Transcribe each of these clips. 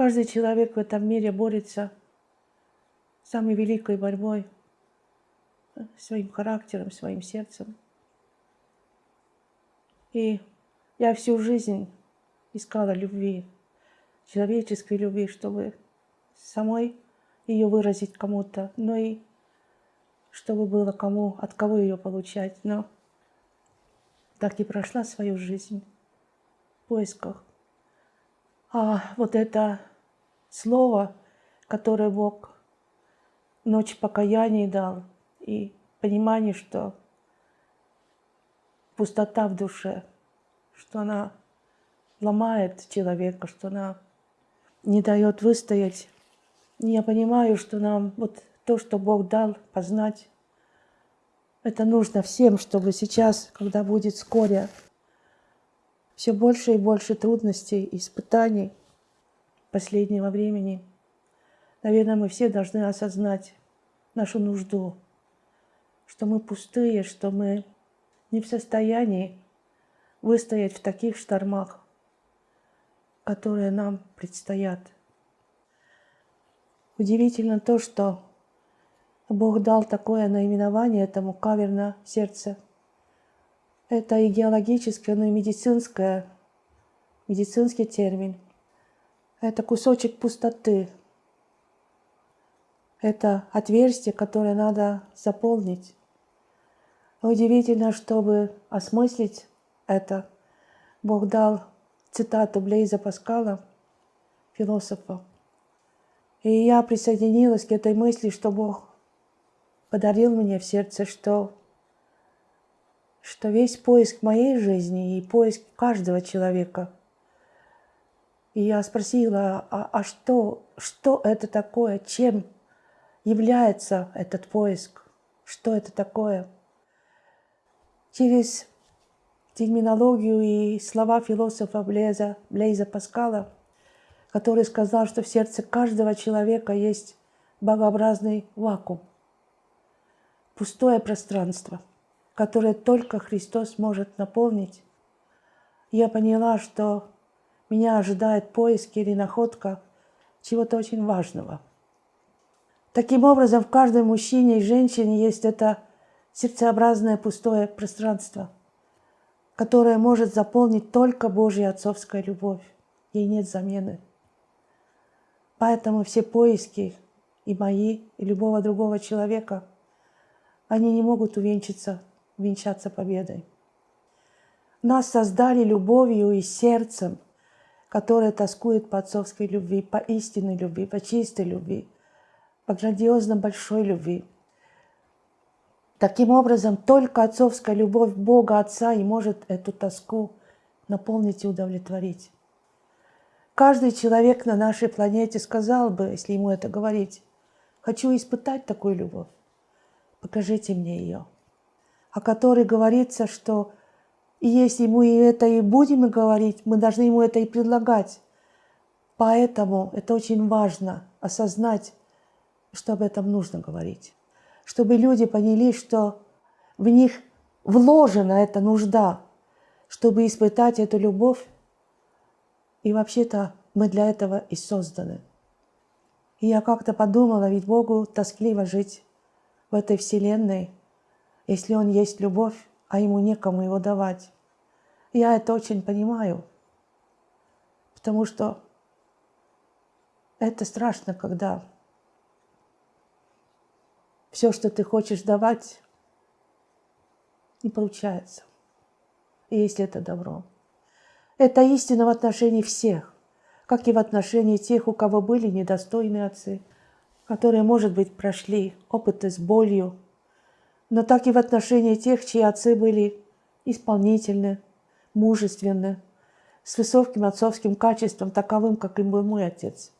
Каждый человек в этом мире борется самой великой борьбой своим характером, своим сердцем. И я всю жизнь искала любви, человеческой любви, чтобы самой ее выразить кому-то, но и чтобы было кому, от кого ее получать. Но так и прошла свою жизнь в поисках. А вот это слово, которое Бог ночь покаяния дал, и понимание, что пустота в душе, что она ломает человека, что она не дает выстоять. Я понимаю, что нам вот то, что Бог дал познать, это нужно всем, чтобы сейчас, когда будет вскоре все больше и больше трудностей, испытаний последнего времени, наверное, мы все должны осознать нашу нужду, что мы пустые, что мы не в состоянии выстоять в таких штормах, которые нам предстоят. Удивительно то, что Бог дал такое наименование этому каверна сердце. Это и геологическое, но и медицинское, медицинский термин. Это кусочек пустоты. Это отверстие, которое надо заполнить. Удивительно, чтобы осмыслить это, Бог дал цитату Блейза Паскала, философа. И я присоединилась к этой мысли, что Бог подарил мне в сердце, что, что весь поиск моей жизни и поиск каждого человека. И я спросила, а, а что, что это такое, чем является этот поиск, что это такое. Через терминологию и слова философа Блеза, Блейза Паскала, который сказал, что в сердце каждого человека есть богообразный вакуум, пустое пространство, которое только Христос может наполнить. Я поняла, что меня ожидает поиск или находка чего-то очень важного. Таким образом, в каждом мужчине и женщине есть это сердцеобразное пустое пространство – которое может заполнить только Божья отцовская любовь. Ей нет замены. Поэтому все поиски и мои, и любого другого человека, они не могут увенчаться, увенчаться победой. Нас создали любовью и сердцем, которое тоскует по отцовской любви, по истинной любви, по чистой любви, по грандиозно большой любви – Таким образом, только отцовская любовь Бога Отца и может эту тоску наполнить и удовлетворить. Каждый человек на нашей планете сказал бы, если ему это говорить, «Хочу испытать такую любовь, покажите мне ее». О которой говорится, что и если и это и будем говорить, мы должны ему это и предлагать. Поэтому это очень важно осознать, что об этом нужно говорить чтобы люди поняли, что в них вложена эта нужда, чтобы испытать эту любовь. И вообще-то мы для этого и созданы. И я как-то подумала, ведь Богу тоскливо жить в этой вселенной, если Он есть любовь, а Ему некому его давать. Я это очень понимаю, потому что это страшно, когда все, что ты хочешь давать, не получается. И если это добро. Это истина в отношении всех, как и в отношении тех, у кого были недостойные отцы, которые, может быть, прошли опыты с болью, но так и в отношении тех, чьи отцы были исполнительны, мужественны, с высоким отцовским качеством, таковым, как и был мой отец.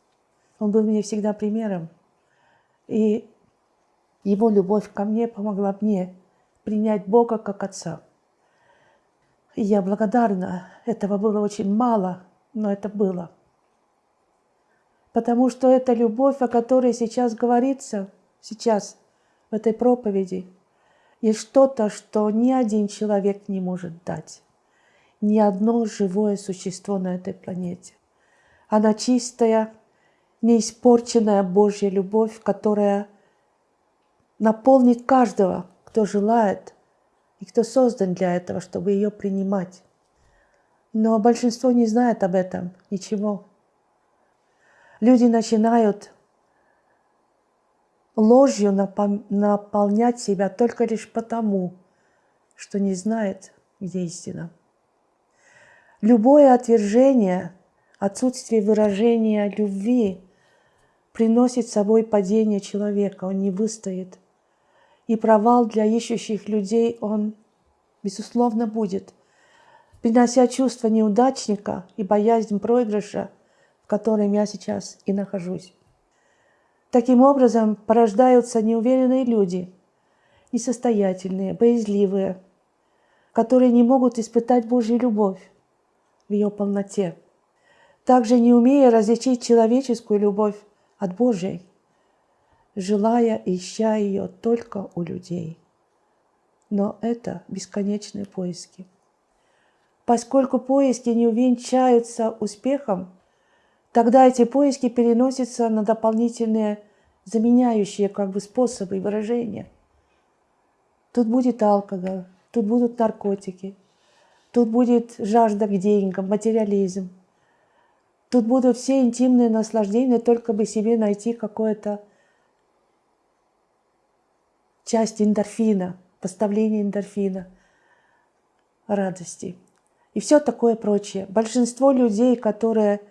Он был мне всегда примером. И его любовь ко мне помогла мне принять Бога как Отца. И я благодарна. Этого было очень мало, но это было. Потому что эта любовь, о которой сейчас говорится, сейчас в этой проповеди, есть что-то, что ни один человек не может дать. Ни одно живое существо на этой планете. Она чистая, неиспорченная Божья любовь, которая наполнит каждого, кто желает и кто создан для этого, чтобы ее принимать. Но большинство не знает об этом ничего. Люди начинают ложью наполнять себя только лишь потому, что не знает, где истина. Любое отвержение, отсутствие выражения любви приносит с собой падение человека, он не выстоит. И провал для ищущих людей он, безусловно, будет, принося чувство неудачника и боязнь проигрыша, в котором я сейчас и нахожусь. Таким образом порождаются неуверенные люди, несостоятельные, боязливые, которые не могут испытать Божью любовь в ее полноте, также не умея различить человеческую любовь от Божьей, желая ища ее только у людей. Но это бесконечные поиски. Поскольку поиски не увенчаются успехом, тогда эти поиски переносятся на дополнительные заменяющие как бы способы выражения. Тут будет алкоголь, тут будут наркотики, тут будет жажда к деньгам, материализм. Тут будут все интимные наслаждения, только бы себе найти какое-то часть эндорфина, поставление эндорфина, радости. И все такое прочее. Большинство людей, которые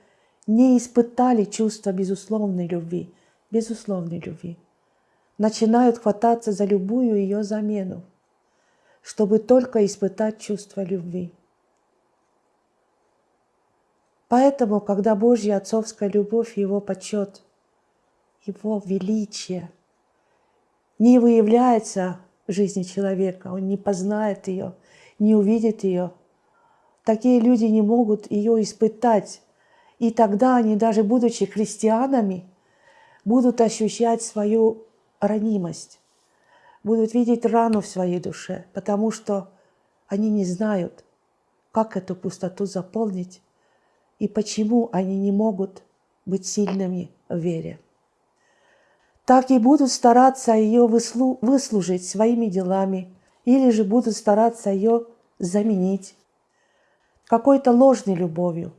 не испытали чувство безусловной любви, безусловной любви, начинают хвататься за любую ее замену, чтобы только испытать чувство любви. Поэтому, когда Божья отцовская любовь, Его почет, Его величие не выявляется в жизни человека, он не познает ее, не увидит ее, такие люди не могут ее испытать и тогда они, даже будучи христианами, будут ощущать свою ранимость, будут видеть рану в своей душе, потому что они не знают, как эту пустоту заполнить и почему они не могут быть сильными в вере. Так и будут стараться ее выслужить своими делами или же будут стараться ее заменить какой-то ложной любовью,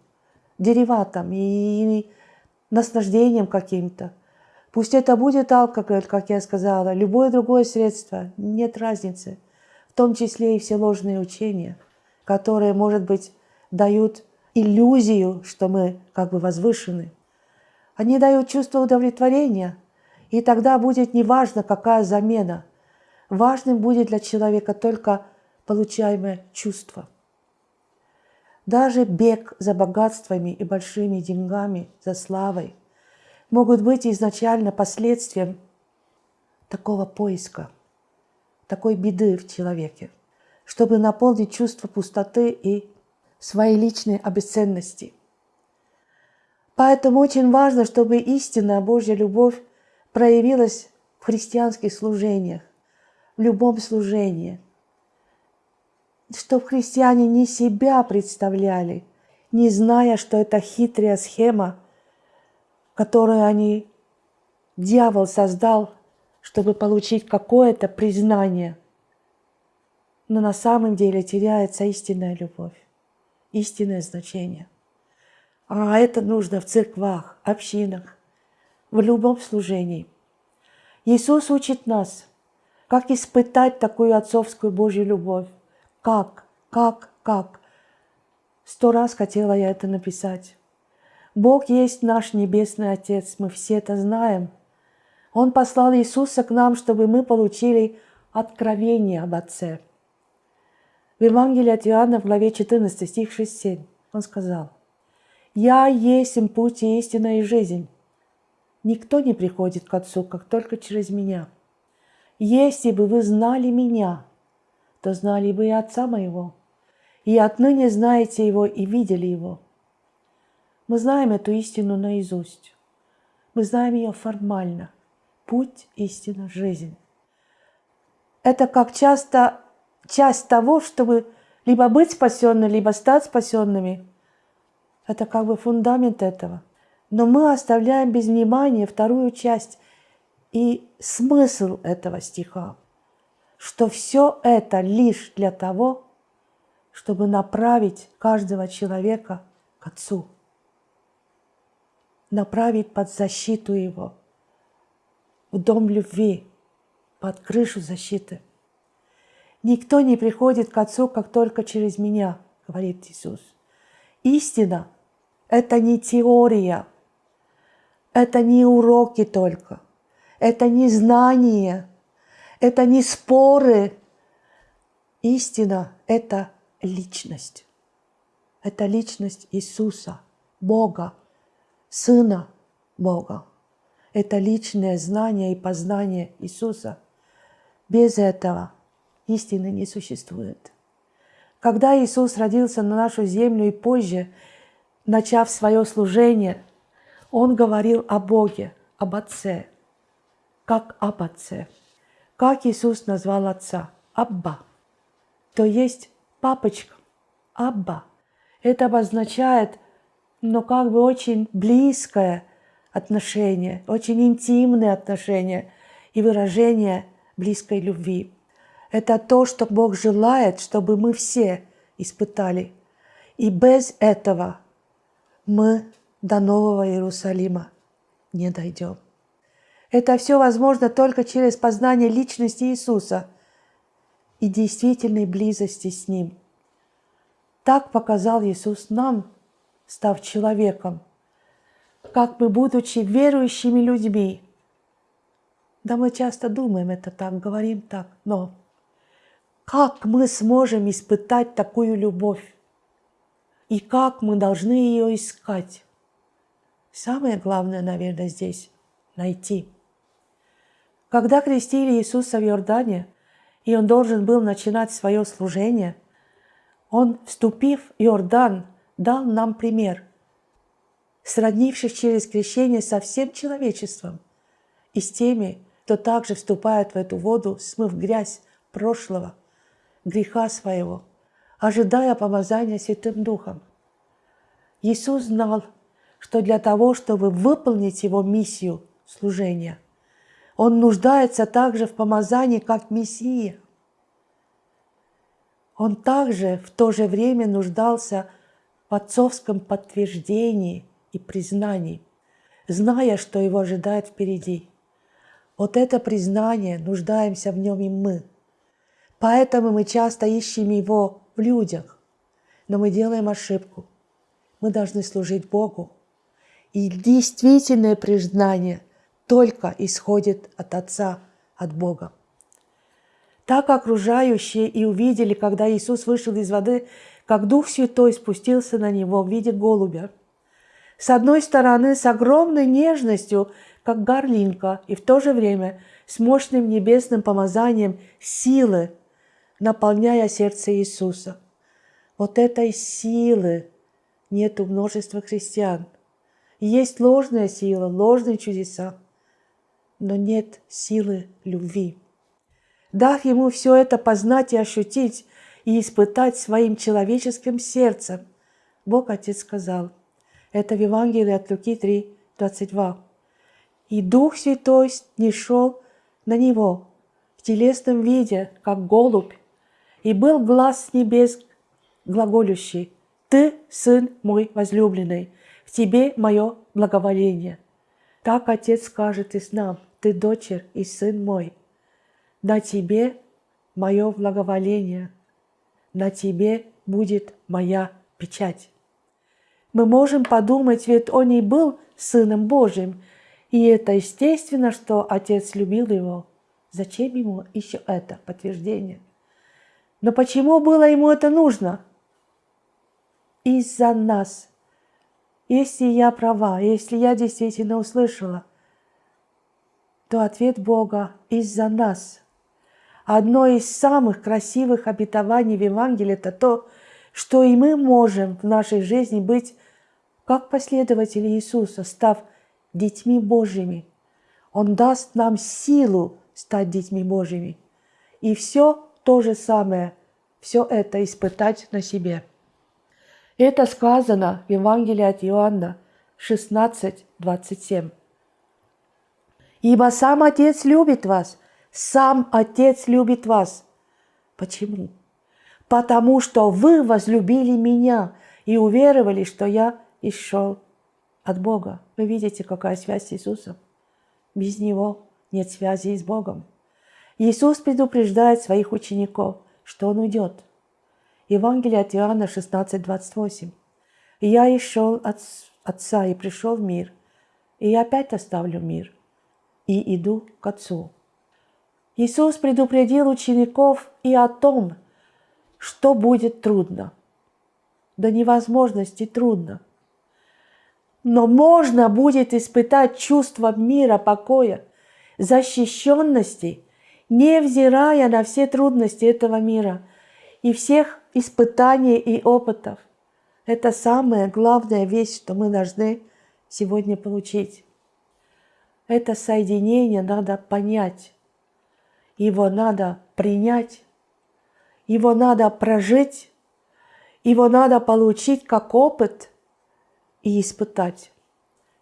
дериватом и наслаждением каким-то. Пусть это будет алкоголь, как я сказала, любое другое средство, нет разницы. В том числе и все ложные учения, которые, может быть, дают иллюзию, что мы как бы возвышены. Они дают чувство удовлетворения, и тогда будет неважно, какая замена. Важным будет для человека только получаемое чувство. Даже бег за богатствами и большими деньгами, за славой, могут быть изначально последствием такого поиска, такой беды в человеке, чтобы наполнить чувство пустоты и своей личной обесценности. Поэтому очень важно, чтобы истинная Божья любовь проявилась в христианских служениях, в любом служении – чтобы христиане не себя представляли, не зная, что это хитрая схема, которую они, дьявол создал, чтобы получить какое-то признание. Но на самом деле теряется истинная любовь, истинное значение. А это нужно в церквах, общинах, в любом служении. Иисус учит нас, как испытать такую отцовскую Божью любовь. Как? Как? Как? Сто раз хотела я это написать. Бог есть наш Небесный Отец, мы все это знаем. Он послал Иисуса к нам, чтобы мы получили откровение об Отце. В Евангелии от Иоанна в главе 14, стих 6-7 он сказал, «Я есть им путь и истина и жизнь. Никто не приходит к Отцу, как только через Меня. Если бы вы знали Меня, то знали бы и Отца моего, и отныне знаете Его и видели Его. Мы знаем эту истину наизусть. Мы знаем ее формально. Путь, истина, жизнь. Это как часто часть того, чтобы либо быть спасенными, либо стать спасенными. Это как бы фундамент этого. Но мы оставляем без внимания вторую часть и смысл этого стиха, что все это лишь для того, чтобы направить каждого человека к Отцу, направить под защиту Его, в дом любви, под крышу защиты. Никто не приходит к Отцу, как только через меня, говорит Иисус. Истина – это не теория, это не уроки только, это не знания, это не споры. Истина – это личность. Это личность Иисуса, Бога, Сына Бога. Это личное знание и познание Иисуса. Без этого истины не существует. Когда Иисус родился на нашу землю и позже, начав свое служение, Он говорил о Боге, об Отце, как об Отце. Как Иисус назвал Отца? Абба. То есть папочка, Абба. Это обозначает, ну, как бы очень близкое отношение, очень интимные отношения и выражение близкой любви. Это то, что Бог желает, чтобы мы все испытали. И без этого мы до Нового Иерусалима не дойдем. Это все возможно только через познание личности Иисуса – и действительной близости с Ним. Так показал Иисус нам, став человеком, как мы, будучи верующими людьми, да мы часто думаем это так, говорим так, но как мы сможем испытать такую любовь? И как мы должны ее искать? Самое главное, наверное, здесь – найти. Когда крестили Иисуса в Иордане – и он должен был начинать свое служение, он, вступив в Иордан, дал нам пример, сроднившись через крещение со всем человечеством и с теми, кто также вступает в эту воду, смыв грязь прошлого, греха своего, ожидая помазания Святым Духом. Иисус знал, что для того, чтобы выполнить Его миссию служения – он нуждается также в помазании, как Мессия. Он также в то же время нуждался в отцовском подтверждении и признании, зная, что его ожидает впереди. Вот это признание, нуждаемся в нем и мы. Поэтому мы часто ищем его в людях, но мы делаем ошибку. Мы должны служить Богу. И действительное признание – только исходит от Отца, от Бога. Так окружающие и увидели, когда Иисус вышел из воды, как Дух Святой спустился на него в виде голубя. С одной стороны, с огромной нежностью, как горлинка, и в то же время с мощным небесным помазанием силы, наполняя сердце Иисуса. Вот этой силы нет у множества христиан. есть ложная сила, ложные чудеса но нет силы любви. Дав ему все это познать и ощутить, и испытать своим человеческим сердцем, Бог Отец сказал, это в Евангелии от Луки 3, 22. «И Дух Святой не шел на него в телесном виде, как голубь, и был глаз с небес глаголющий, «Ты, Сын мой возлюбленный, в Тебе мое благоволение». Так Отец скажет и с нам – ты дочерь и сын мой. На тебе мое благоволение, на тебе будет моя печать. Мы можем подумать, ведь он и был Сыном Божьим, и это естественно, что Отец любил его. Зачем ему еще это подтверждение? Но почему было ему это нужно? Из-за нас. Если я права, если я действительно услышала – то ответ Бога из-за нас. Одно из самых красивых обетований в Евангелии – это то, что и мы можем в нашей жизни быть как последователи Иисуса, став детьми Божьими. Он даст нам силу стать детьми Божьими. И все то же самое, все это испытать на себе. Это сказано в Евангелии от Иоанна, 16, 27. Ибо сам Отец любит вас, сам Отец любит вас. Почему? Потому что вы возлюбили меня и уверовали, что я исшел от Бога. Вы видите, какая связь с Иисусом? Без Него нет связи с Богом. Иисус предупреждает своих учеников, что Он уйдет. Евангелие от Иоанна 16, 28. «Я и от Отца и пришел в мир, и я опять оставлю мир, и иду к Отцу». Иисус предупредил учеников и о том, что будет трудно. До невозможности трудно. Но можно будет испытать чувство мира, покоя, защищенности – невзирая на все трудности этого мира и всех испытаний и опытов. Это самая главная вещь, что мы должны сегодня получить. Это соединение надо понять, его надо принять, его надо прожить, его надо получить как опыт и испытать.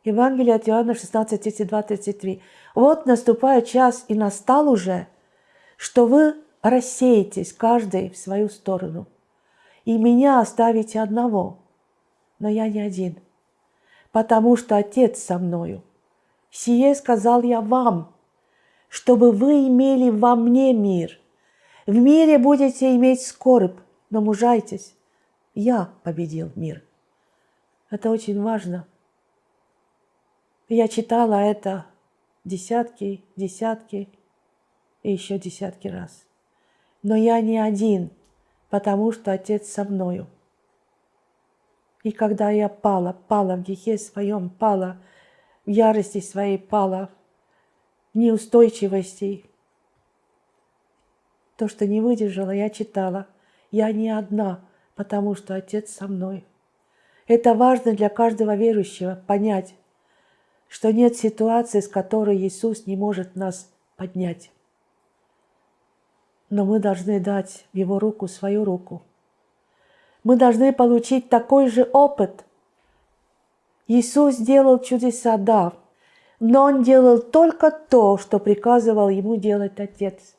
Евангелие от Иоанна 16, 32, 33. «Вот наступает час, и настал уже – что вы рассеетесь каждый в свою сторону, и меня оставите одного, но я не один, потому что Отец со мною. Сие сказал я вам, чтобы вы имели во мне мир. В мире будете иметь скорбь, но мужайтесь. Я победил мир. Это очень важно. Я читала это десятки, десятки и еще десятки раз. Но я не один, потому что Отец со мною. И когда я пала, пала в грехе своем, пала ярости своей, пала в неустойчивости, то, что не выдержала, я читала. Я не одна, потому что Отец со мной. Это важно для каждого верующего понять, что нет ситуации, с которой Иисус не может нас поднять но мы должны дать в Его руку свою руку. Мы должны получить такой же опыт. Иисус делал чудеса, да, но Он делал только то, что приказывал Ему делать Отец.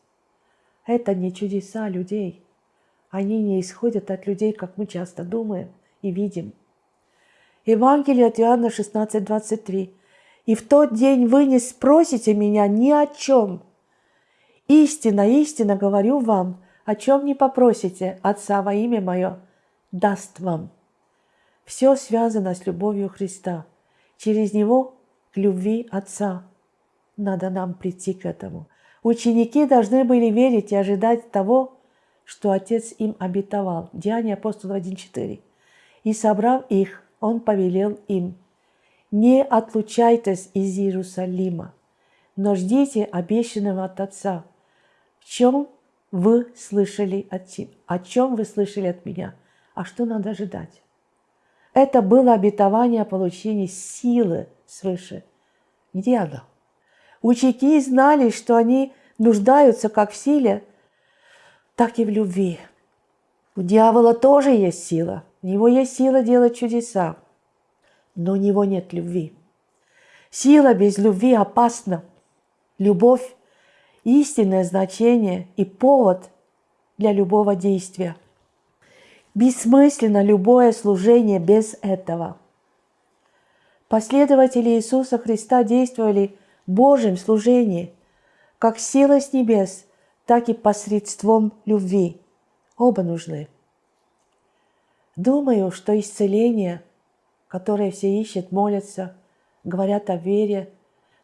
Это не чудеса людей. Они не исходят от людей, как мы часто думаем и видим. Евангелие от Иоанна 16, 23. «И в тот день вы не спросите меня ни о чем, Истинно, истинно говорю вам, о чем не попросите Отца во имя Мое, даст вам. Все связано с любовью Христа. Через Него к любви Отца. Надо нам прийти к этому. Ученики должны были верить и ожидать того, что Отец им обетовал. Деяния апостола 1.4. И собрав их, Он повелел им, «Не отлучайтесь из Иерусалима, но ждите обещанного от Отца, в чем вы слышали от, о чем вы слышали от меня, а что надо ожидать. Это было обетование о получении силы свыше. Где она? Ученики знали, что они нуждаются как в силе, так и в любви. У дьявола тоже есть сила. У него есть сила делать чудеса, но у него нет любви. Сила без любви опасна. Любовь истинное значение и повод для любого действия. Бессмысленно любое служение без этого. Последователи Иисуса Христа действовали в Божьем служении, как сила с небес, так и посредством любви. Оба нужны. Думаю, что исцеление, которое все ищут, молятся, говорят о вере,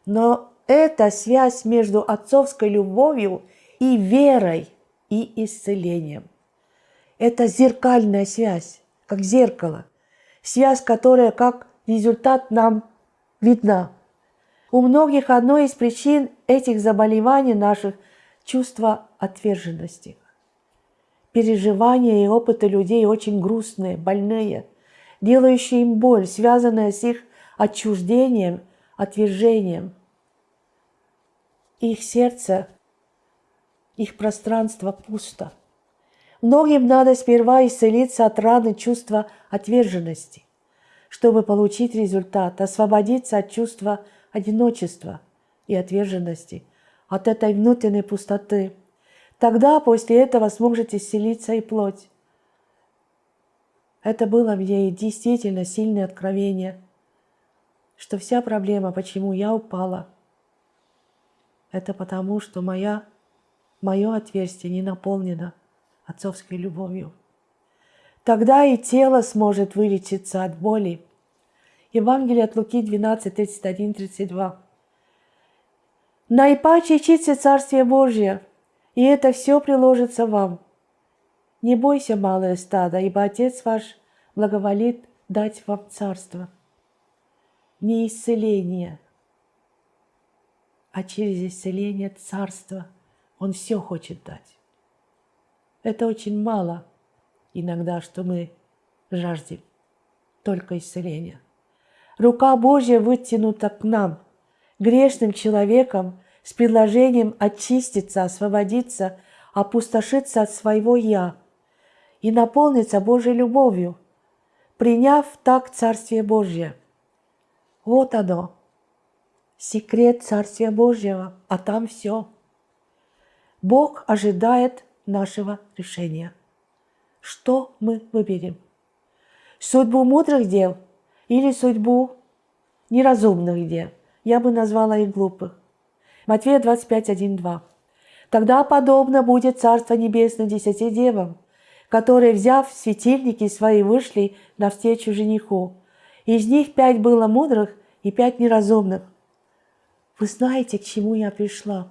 но это связь между отцовской любовью и верой, и исцелением. Это зеркальная связь, как зеркало. Связь, которая как результат нам видна. У многих одной из причин этих заболеваний наших – чувство отверженности. Переживания и опыты людей очень грустные, больные, делающие им боль, связанная с их отчуждением, отвержением – их сердце, их пространство пусто. Многим надо сперва исцелиться от раны чувства отверженности. чтобы получить результат, освободиться от чувства одиночества и отверженности, от этой внутренней пустоты. Тогда после этого сможете исцелиться и плоть. Это было мне действительно сильное откровение, что вся проблема, почему я упала, это потому, что моя, мое отверстие не наполнено отцовской любовью. Тогда и тело сможет вылечиться от боли. Евангелие от Луки 12, 31, 32. Наипаче ищите Царствие Божье, и это все приложится вам. Не бойся, малое стадо, ибо Отец ваш благоволит дать вам царство. Не исцеление, а через исцеление царства Он все хочет дать. Это очень мало иногда, что мы жаждем только исцеления. Рука Божья вытянута к нам, грешным человеком, с предложением очиститься, освободиться, опустошиться от своего «я» и наполниться Божьей любовью, приняв так Царствие Божье. Вот оно, секрет Царствия Божьего, а там все. Бог ожидает нашего решения. Что мы выберем? Судьбу мудрых дел или судьбу неразумных дел? Я бы назвала их глупых. Матфея 25, 1, 2. Тогда подобно будет Царство Небесное десяти девам, которые, взяв светильники свои, вышли навстречу жениху. Из них пять было мудрых и пять неразумных. Вы знаете, к чему я пришла?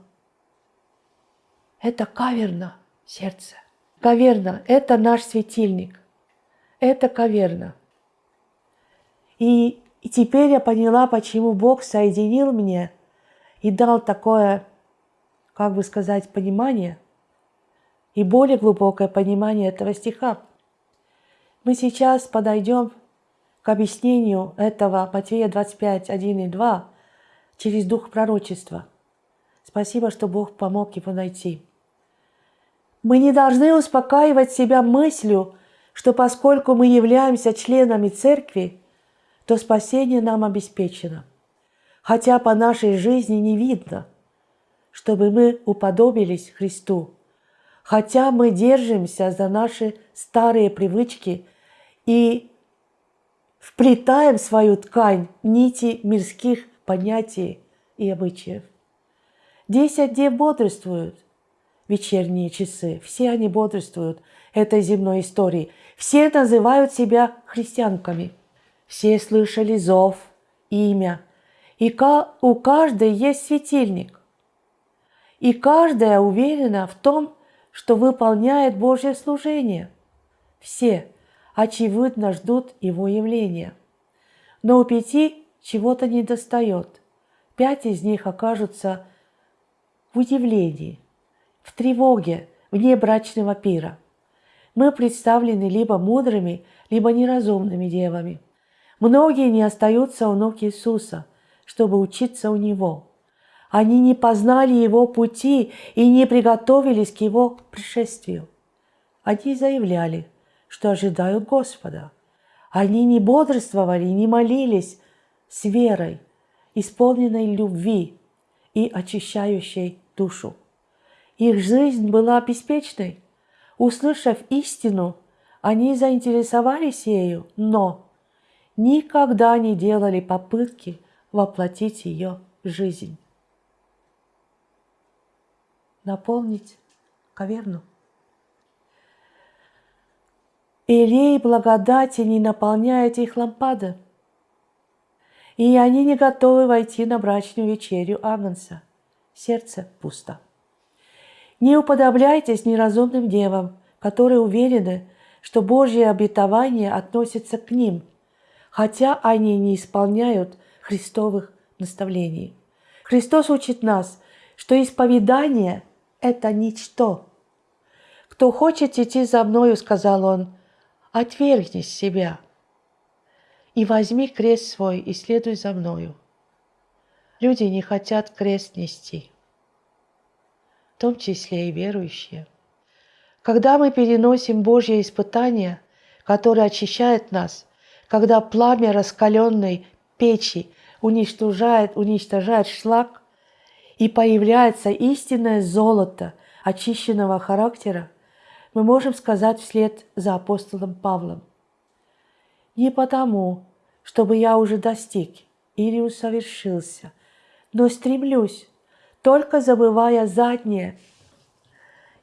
Это каверна сердце. Каверна – это наш светильник. Это каверна. И, и теперь я поняла, почему Бог соединил мне – и дал такое, как бы сказать, понимание и более глубокое понимание этого стиха. Мы сейчас подойдем к объяснению этого Матфея 25, 1 и 2 через дух пророчества. Спасибо, что Бог помог его найти. Мы не должны успокаивать себя мыслью, что поскольку мы являемся членами церкви, то спасение нам обеспечено – хотя по нашей жизни не видно, чтобы мы уподобились Христу, хотя мы держимся за наши старые привычки и вплетаем в свою ткань нити мирских понятий и обычаев. Десять дней бодрствуют вечерние часы, все они бодрствуют этой земной истории. Все называют себя христианками. Все слышали зов, имя – и у каждой есть светильник. И каждая уверена в том, что выполняет Божье служение. Все, очевидно, ждут Его явления. Но у пяти чего-то недостает. Пять из них окажутся в удивлении, в тревоге, вне брачного пира. Мы представлены либо мудрыми, либо неразумными девами. Многие не остаются у ног Иисуса – чтобы учиться у Него. Они не познали Его пути и не приготовились к Его пришествию. Они заявляли, что ожидают Господа. Они не бодрствовали, не молились с верой, исполненной любви и очищающей душу. Их жизнь была беспечной. Услышав истину, они заинтересовались ею, но никогда не делали попытки воплотить ее в жизнь. Наполнить каверну. Илей благодати не наполняет их лампады, и они не готовы войти на брачную вечерю Агнца. Сердце пусто. Не уподобляйтесь неразумным девам, которые уверены, что Божье обетование относится к ним, хотя они не исполняют христовых наставлений. Христос учит нас, что исповедание – это ничто. «Кто хочет идти за мною, – сказал он, – отвергни себя и возьми крест свой и следуй за мною». Люди не хотят крест нести, в том числе и верующие. Когда мы переносим Божье испытание, которое очищает нас, когда пламя раскаленной печи уничтожает, уничтожает шлак, и появляется истинное золото очищенного характера, мы можем сказать вслед за апостолом Павлом. Не потому, чтобы я уже достиг или усовершился, но стремлюсь, только забывая заднее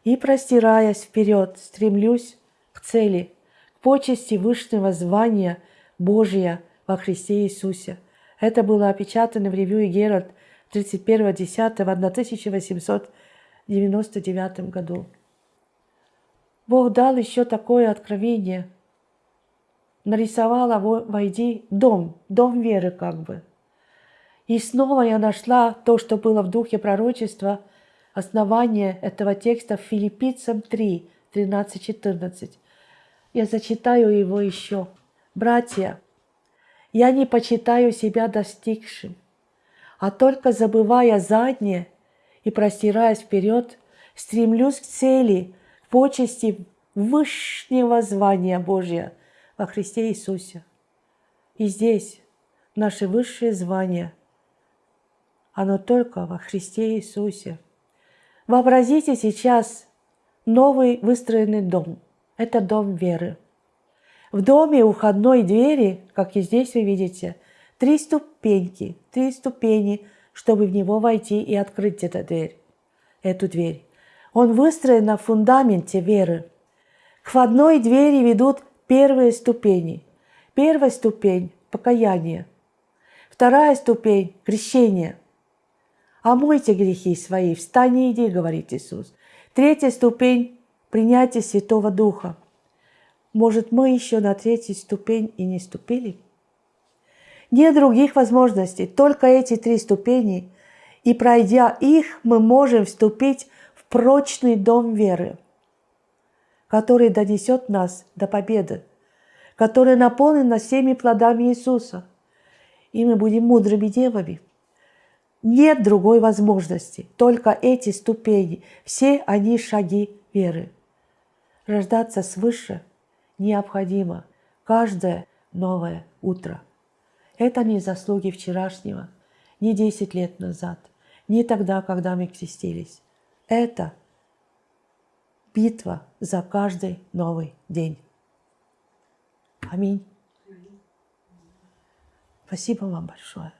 и простираясь вперед, стремлюсь к цели, к почести высшего звания Божия во Христе Иисусе. Это было опечатано в ревью Геральт 31.10.1899 году. Бог дал еще такое откровение. Нарисовала войди дом, дом веры как бы. И снова я нашла то, что было в духе пророчества, основание этого текста в Филиппийцам 3, 13-14. Я зачитаю его еще. Братья, я не почитаю себя достигшим, а только забывая заднее и простираясь вперед, стремлюсь к цели – почести высшего звания Божия во Христе Иисусе. И здесь наше высшее звание, оно только во Христе Иисусе. Вообразите сейчас новый выстроенный дом. Это дом веры. В доме у входной двери, как и здесь вы видите, три ступеньки, три ступени, чтобы в него войти и открыть эту дверь. Эту дверь. Он выстроен на фундаменте веры. К входной двери ведут первые ступени. Первая ступень – покаяние. Вторая ступень – крещение. «Омойте грехи свои, встань иди», – говорит Иисус. Третья ступень – принятие Святого Духа. Может, мы еще на третью ступень и не ступили? Нет других возможностей, только эти три ступени, и пройдя их, мы можем вступить прочный дом веры, который донесет нас до победы, который наполнен всеми плодами Иисуса, и мы будем мудрыми девами. Нет другой возможности, только эти ступени, все они шаги веры. Рождаться свыше необходимо каждое новое утро. Это не заслуги вчерашнего, не 10 лет назад, не тогда, когда мы крестились. Это битва за каждый новый день. Аминь. Спасибо вам большое.